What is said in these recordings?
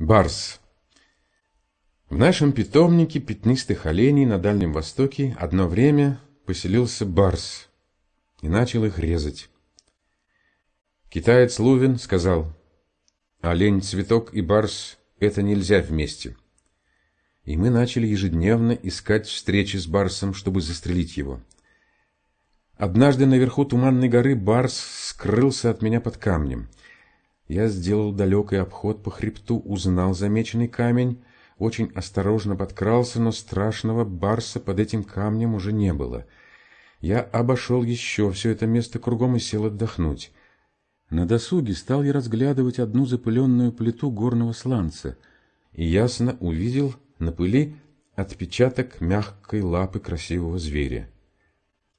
Барс. В нашем питомнике пятнистых оленей на Дальнем Востоке одно время поселился барс и начал их резать. Китаец Лувин сказал, олень, цветок и барс – это нельзя вместе. И мы начали ежедневно искать встречи с барсом, чтобы застрелить его. Однажды наверху Туманной горы барс скрылся от меня под камнем – я сделал далекий обход по хребту, узнал замеченный камень, очень осторожно подкрался, но страшного барса под этим камнем уже не было. Я обошел еще все это место кругом и сел отдохнуть. На досуге стал я разглядывать одну запыленную плиту горного сланца и ясно увидел на пыли отпечаток мягкой лапы красивого зверя.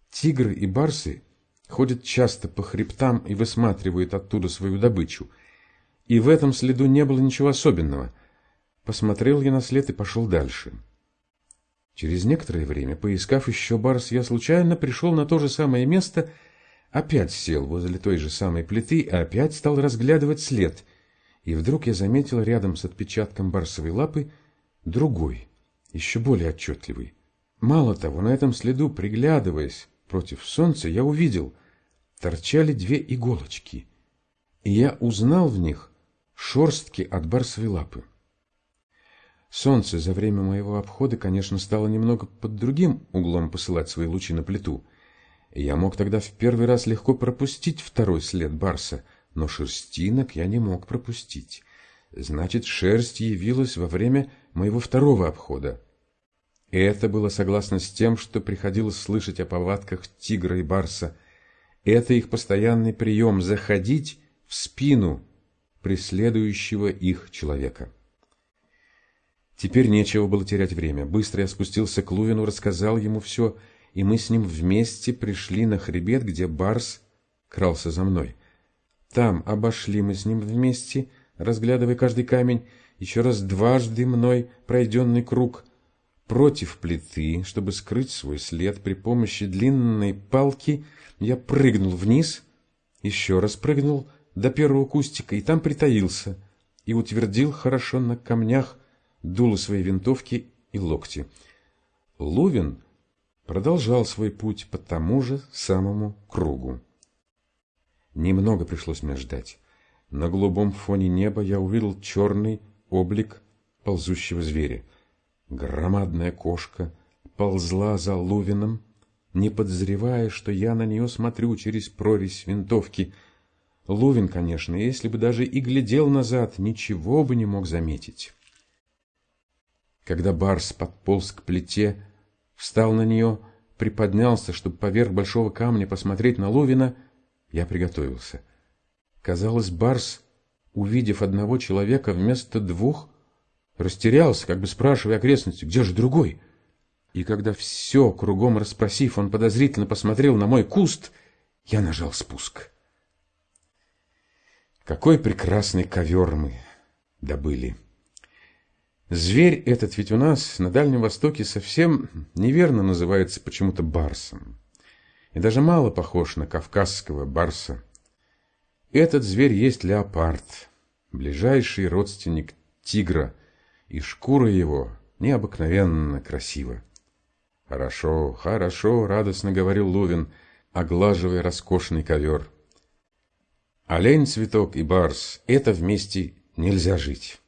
Тигры и барсы ходят часто по хребтам и высматривают оттуда свою добычу. И в этом следу не было ничего особенного. Посмотрел я на след и пошел дальше. Через некоторое время, поискав еще барс, я случайно пришел на то же самое место, опять сел возле той же самой плиты и опять стал разглядывать след. И вдруг я заметил рядом с отпечатком барсовой лапы другой, еще более отчетливый. Мало того, на этом следу, приглядываясь, против солнца, я увидел, торчали две иголочки, и я узнал в них шорстки от барсовой лапы. Солнце за время моего обхода, конечно, стало немного под другим углом посылать свои лучи на плиту. И я мог тогда в первый раз легко пропустить второй след барса, но шерстинок я не мог пропустить. Значит, шерсть явилась во время моего второго обхода. И это было согласно с тем, что приходилось слышать о повадках тигра и барса. Это их постоянный прием – заходить в спину преследующего их человека. Теперь нечего было терять время. Быстро я спустился к Лувину, рассказал ему все, и мы с ним вместе пришли на хребет, где барс крался за мной. Там обошли мы с ним вместе, разглядывая каждый камень, еще раз дважды мной пройденный круг – Против плиты, чтобы скрыть свой след при помощи длинной палки, я прыгнул вниз, еще раз прыгнул до первого кустика и там притаился и утвердил хорошо на камнях дуло своей винтовки и локти. Лувин продолжал свой путь по тому же самому кругу. Немного пришлось мне ждать. На голубом фоне неба я увидел черный облик ползущего зверя. Громадная кошка ползла за Лувином, не подозревая, что я на нее смотрю через прорезь винтовки. Лувин, конечно, если бы даже и глядел назад, ничего бы не мог заметить. Когда Барс подполз к плите, встал на нее, приподнялся, чтобы поверх большого камня посмотреть на Лувина, я приготовился. Казалось, Барс, увидев одного человека вместо двух, Растерялся, как бы спрашивая окрестности, где же другой? И когда все кругом расспросив, он подозрительно посмотрел на мой куст, я нажал спуск. Какой прекрасный ковер мы добыли! Зверь этот ведь у нас на Дальнем Востоке совсем неверно называется почему-то барсом. И даже мало похож на кавказского барса. Этот зверь есть леопард, ближайший родственник тигра – и шкура его необыкновенно красива. «Хорошо, хорошо», — радостно говорил Лувин, оглаживая роскошный ковер. «Олень, цветок и барс — это вместе нельзя жить».